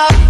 Emoji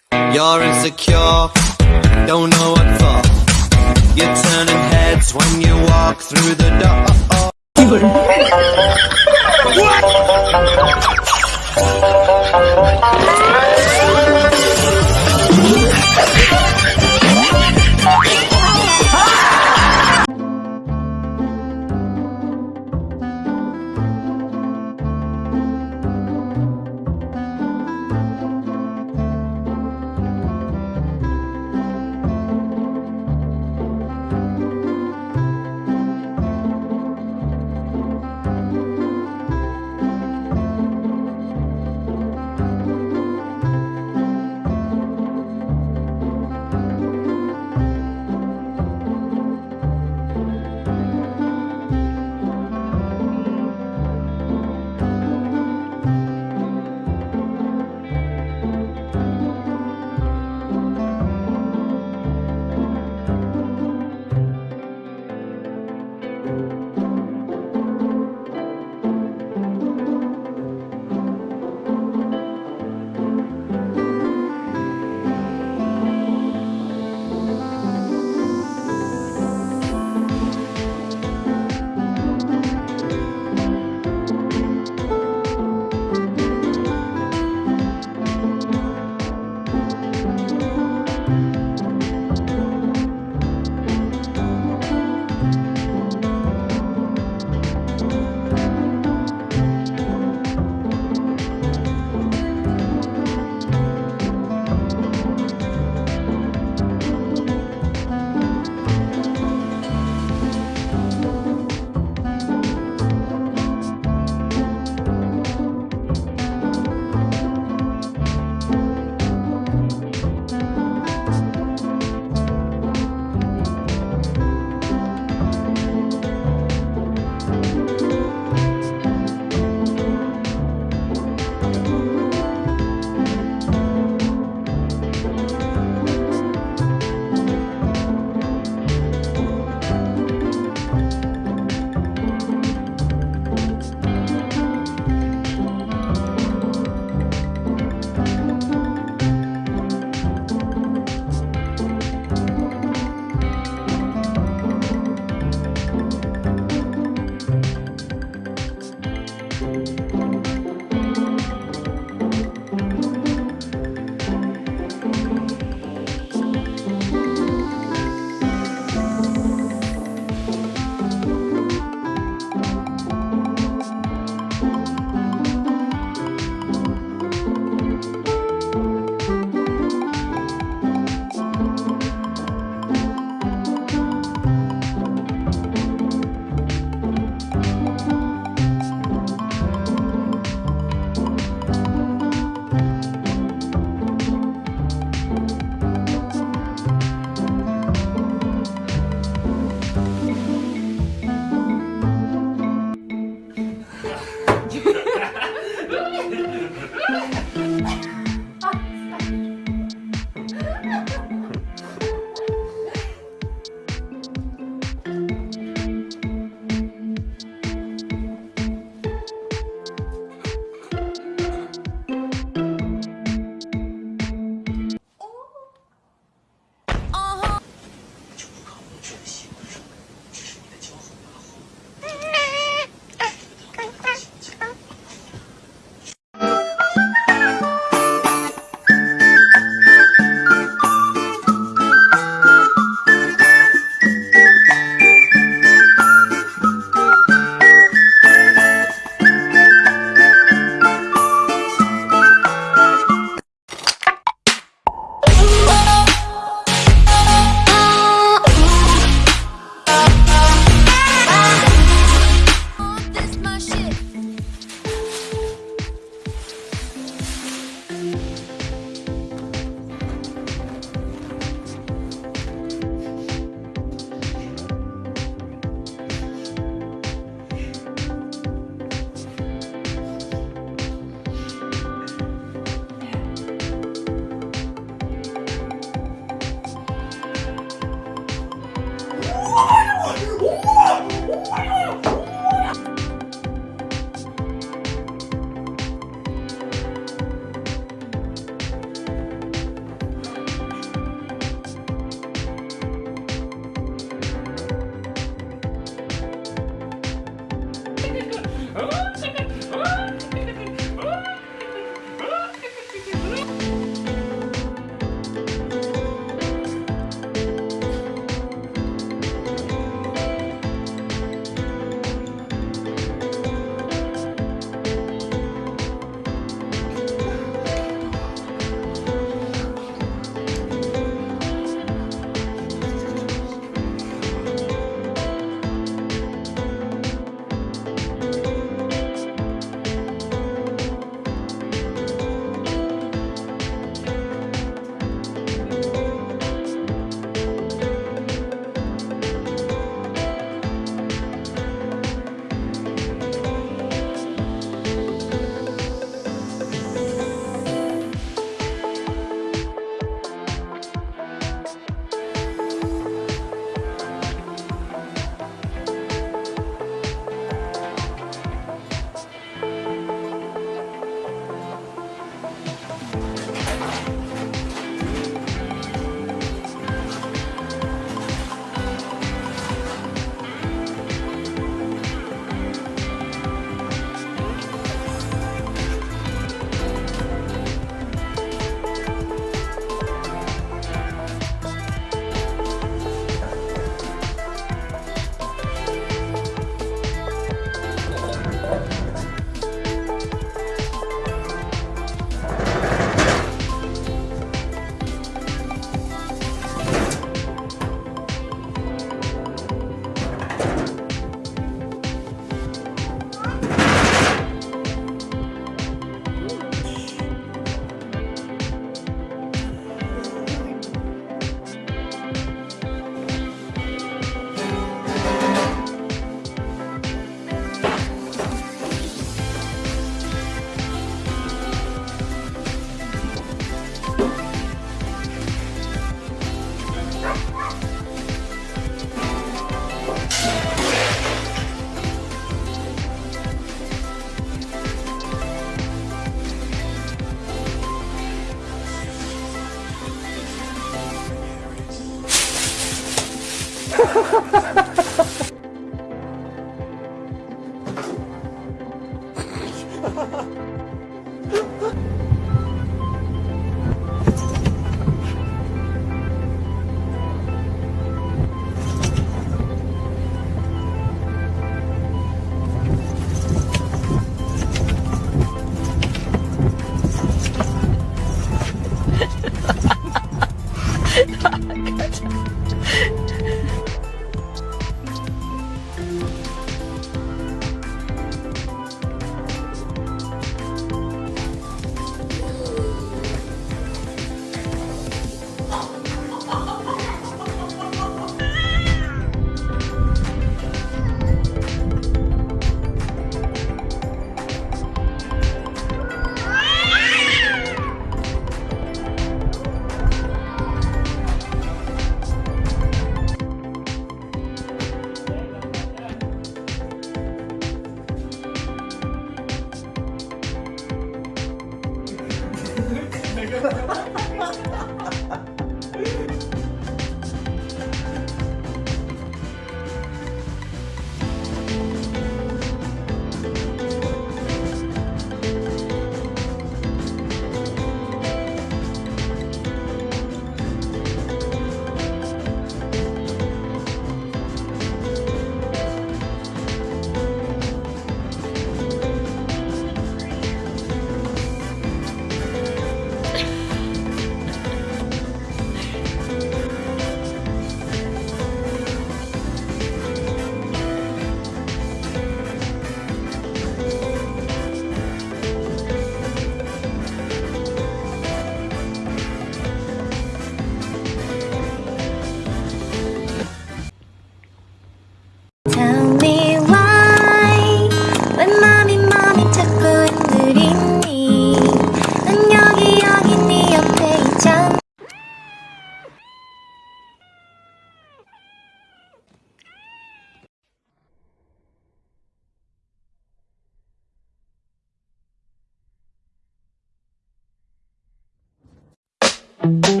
Thank